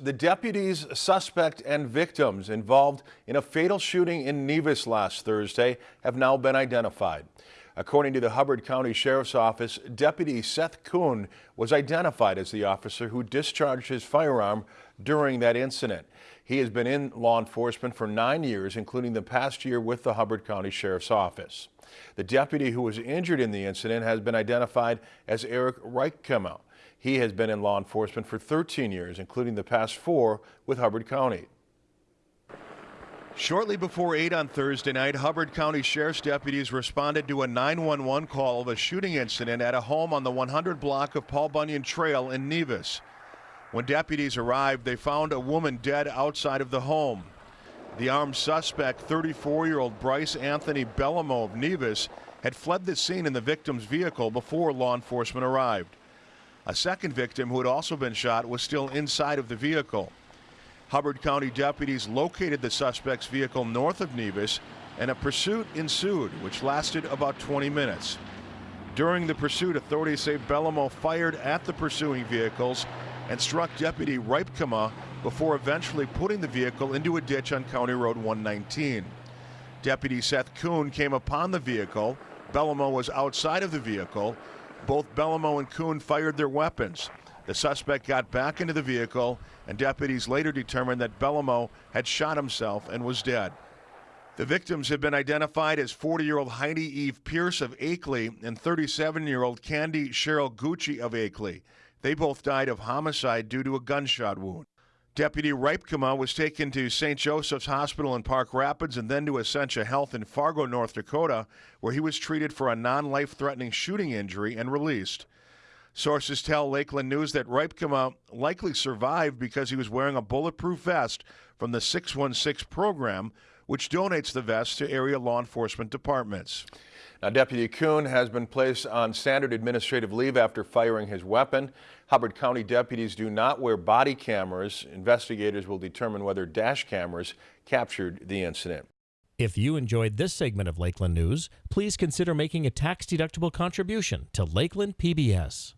The deputies, suspect, and victims involved in a fatal shooting in Nevis last Thursday have now been identified. According to the Hubbard County Sheriff's Office, Deputy Seth Kuhn was identified as the officer who discharged his firearm during that incident. He has been in law enforcement for nine years, including the past year with the Hubbard County Sheriff's Office. The deputy who was injured in the incident has been identified as Eric Reipkema. He has been in law enforcement for 13 years, including the past four with Hubbard County. Shortly before 8 on Thursday night, Hubbard County Sheriff's deputies responded to a 911 call of a shooting incident at a home on the 100 block of Paul Bunyan Trail in Nevis. When deputies arrived, they found a woman dead outside of the home. The armed suspect, 34-year-old Bryce Anthony Bellamo of Nevis, had fled the scene in the victim's vehicle before law enforcement arrived. A second victim who had also been shot was still inside of the vehicle. Hubbard County deputies located the suspect's vehicle north of Nevis and a pursuit ensued, which lasted about 20 minutes. During the pursuit, authorities say Bellamo fired at the pursuing vehicles and struck Deputy Reipkema before eventually putting the vehicle into a ditch on County Road 119. Deputy Seth Kuhn came upon the vehicle. Bellamo was outside of the vehicle. Both Bellamo and Kuhn fired their weapons. The suspect got back into the vehicle, and deputies later determined that Bellamo had shot himself and was dead. The victims have been identified as 40 year old Heidi Eve Pierce of Akeley and 37 year old Candy Cheryl Gucci of Akeley. They both died of homicide due to a gunshot wound. Deputy Reipkema was taken to St. Joseph's Hospital in Park Rapids and then to Essentia Health in Fargo, North Dakota, where he was treated for a non life threatening shooting injury and released. Sources tell Lakeland News that Reipkema likely survived because he was wearing a bulletproof vest from the 616 program, which donates the vest to area law enforcement departments. Now, Deputy Kuhn has been placed on standard administrative leave after firing his weapon. Hubbard County deputies do not wear body cameras. Investigators will determine whether dash cameras captured the incident. If you enjoyed this segment of Lakeland News, please consider making a tax-deductible contribution to Lakeland PBS.